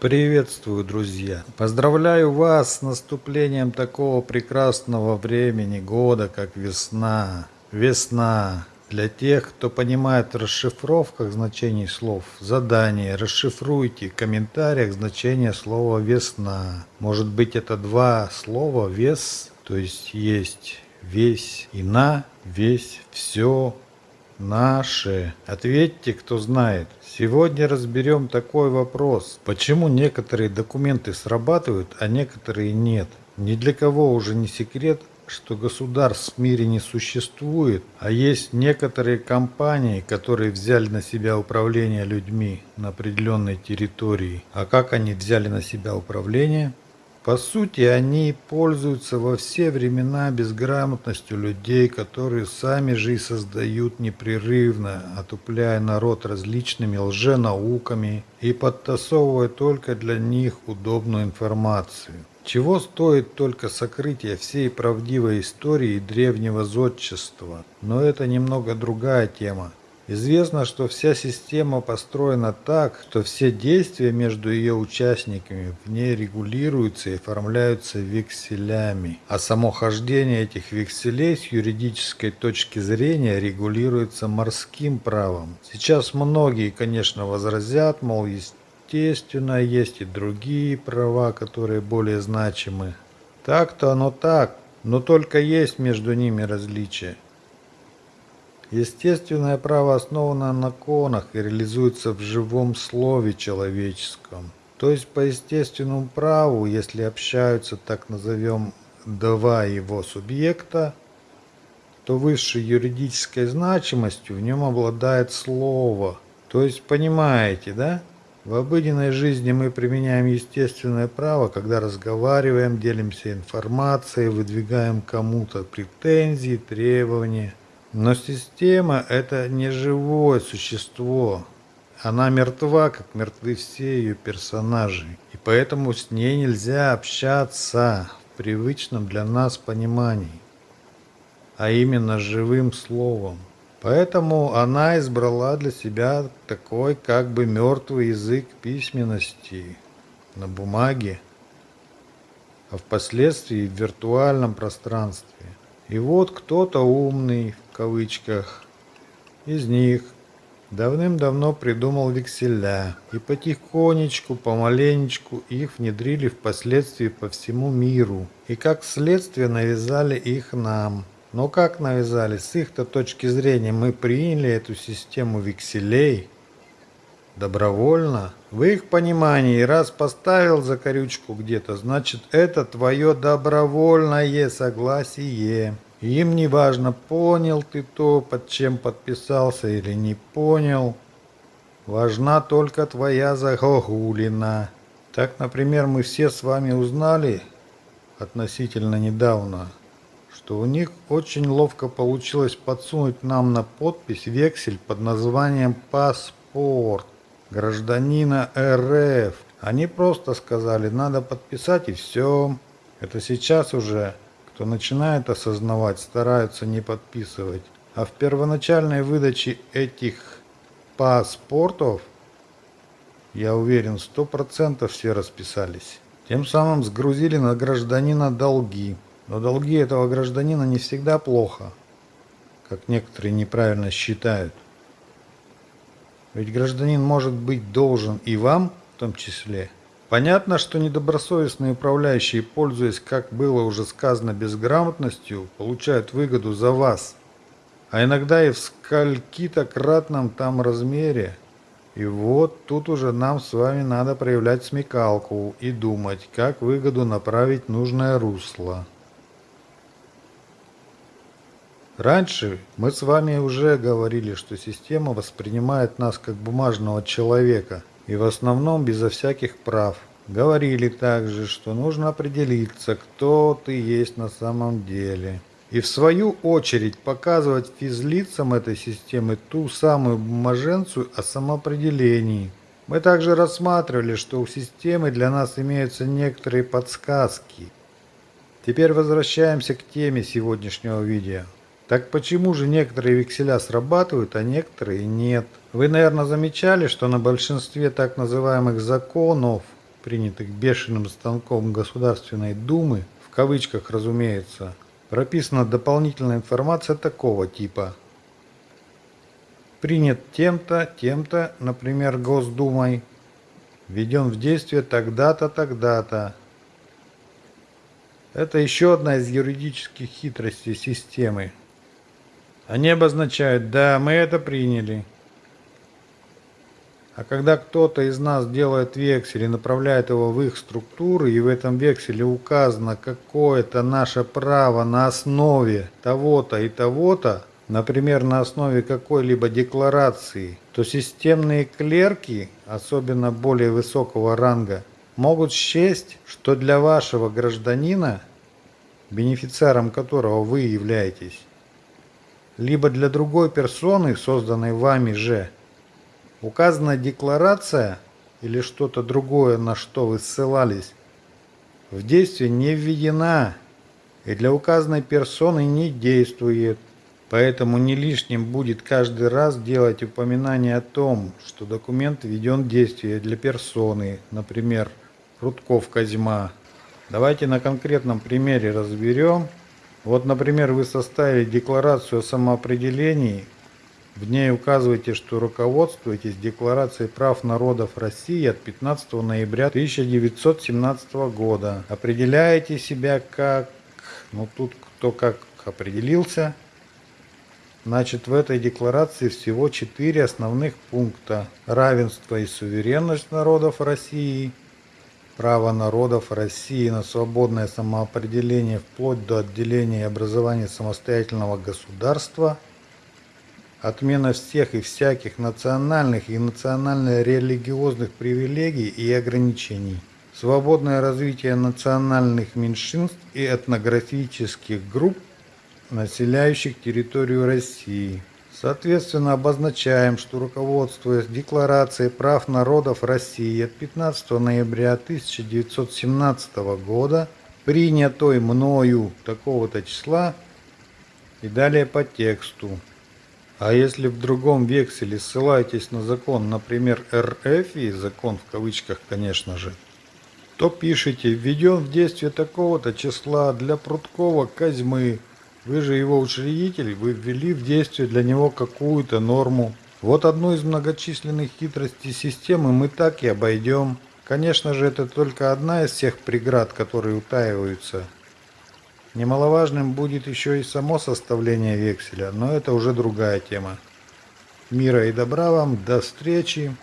Приветствую, друзья! Поздравляю вас с наступлением такого прекрасного времени года, как весна. Весна. Для тех, кто понимает в расшифровках значений слов, задание, расшифруйте в комментариях значение слова «весна». Может быть это два слова «вес», то есть есть «весь» и «на», «весь», «все», Наши. Ответьте, кто знает. Сегодня разберем такой вопрос. Почему некоторые документы срабатывают, а некоторые нет? Ни для кого уже не секрет, что государств в мире не существует, а есть некоторые компании, которые взяли на себя управление людьми на определенной территории. А как они взяли на себя управление? По сути, они пользуются во все времена безграмотностью людей, которые сами же и создают непрерывно, отупляя народ различными лженауками и подтасовывая только для них удобную информацию. Чего стоит только сокрытие всей правдивой истории древнего зодчества, но это немного другая тема. Известно, что вся система построена так, что все действия между ее участниками в ней регулируются и оформляются векселями, а само хождение этих векселей с юридической точки зрения регулируется морским правом. Сейчас многие, конечно, возразят, мол, естественно, есть и другие права, которые более значимы. Так-то оно так, но только есть между ними различия. Естественное право основано на конах и реализуется в живом слове человеческом. То есть по естественному праву, если общаются, так назовем, два его субъекта, то высшей юридической значимостью в нем обладает слово. То есть понимаете, да? В обыденной жизни мы применяем естественное право, когда разговариваем, делимся информацией, выдвигаем кому-то претензии, требования – но система – это не живое существо. Она мертва, как мертвы все ее персонажи. И поэтому с ней нельзя общаться в привычном для нас понимании, а именно живым словом. Поэтому она избрала для себя такой как бы мертвый язык письменности на бумаге, а впоследствии в виртуальном пространстве. И вот кто-то умный, кавычках, из них давным-давно придумал векселя, и потихонечку, помаленечку их внедрили впоследствии по всему миру, и как следствие навязали их нам. Но как навязали? С их-то точки зрения мы приняли эту систему векселей добровольно. В их понимании, раз поставил закорючку где-то, значит это твое добровольное согласие. Им не важно, понял ты то, под чем подписался или не понял. Важна только твоя загогулина. Так, например, мы все с вами узнали относительно недавно, что у них очень ловко получилось подсунуть нам на подпись вексель под названием «Паспорт» гражданина РФ. Они просто сказали, надо подписать и все. Это сейчас уже кто начинает осознавать, стараются не подписывать. А в первоначальной выдаче этих паспортов, я уверен, сто процентов все расписались. Тем самым сгрузили на гражданина долги. Но долги этого гражданина не всегда плохо, как некоторые неправильно считают. Ведь гражданин может быть должен и вам в том числе – Понятно, что недобросовестные управляющие, пользуясь, как было уже сказано, безграмотностью, получают выгоду за вас. А иногда и в скольки-то кратном там размере. И вот тут уже нам с вами надо проявлять смекалку и думать, как выгоду направить нужное русло. Раньше мы с вами уже говорили, что система воспринимает нас как бумажного человека – и в основном безо всяких прав. Говорили также, что нужно определиться, кто ты есть на самом деле. И в свою очередь показывать физлицам этой системы ту самую бумаженцию о самоопределении. Мы также рассматривали, что у системы для нас имеются некоторые подсказки. Теперь возвращаемся к теме сегодняшнего видео. Так почему же некоторые векселя срабатывают, а некоторые нет? Вы, наверное, замечали, что на большинстве так называемых законов принятых бешеным станком Государственной Думы, в кавычках разумеется, прописана дополнительная информация такого типа. Принят тем-то, тем-то, например, Госдумой, введен в действие тогда-то, тогда-то. Это еще одна из юридических хитростей системы. Они обозначают «да, мы это приняли». А когда кто-то из нас делает вексель и направляет его в их структуры, и в этом векселе указано какое-то наше право на основе того-то и того-то, например, на основе какой-либо декларации, то системные клерки, особенно более высокого ранга, могут счесть, что для вашего гражданина, бенефициаром которого вы являетесь, либо для другой персоны, созданной вами же, указанная декларация или что-то другое, на что вы ссылались, в действие не введена и для указанной персоны не действует. Поэтому не лишним будет каждый раз делать упоминание о том, что документ введен в действие для персоны, например, Рудков Козьма. Давайте на конкретном примере разберем, вот, например, вы составили декларацию о самоопределении, в ней указываете, что руководствуетесь Декларацией прав народов России от 15 ноября 1917 года. Определяете себя как... Ну тут кто как определился. Значит, в этой декларации всего четыре основных пункта. Равенство и суверенность народов России – право народов России на свободное самоопределение вплоть до отделения и образования самостоятельного государства, отмена всех и всяких национальных и национально-религиозных привилегий и ограничений, свободное развитие национальных меньшинств и этнографических групп, населяющих территорию России – Соответственно, обозначаем, что руководствуясь Декларацией прав народов России от 15 ноября 1917 года, принятой мною такого-то числа и далее по тексту. А если в другом векселе ссылаетесь на закон, например, РФ, и закон в кавычках, конечно же, то пишите «введен в действие такого-то числа для Прудкова Козьмы вы же его учредитель, вы ввели в действие для него какую-то норму. Вот одну из многочисленных хитростей системы мы так и обойдем. Конечно же, это только одна из всех преград, которые утаиваются. Немаловажным будет еще и само составление векселя, но это уже другая тема. Мира и добра вам, до встречи!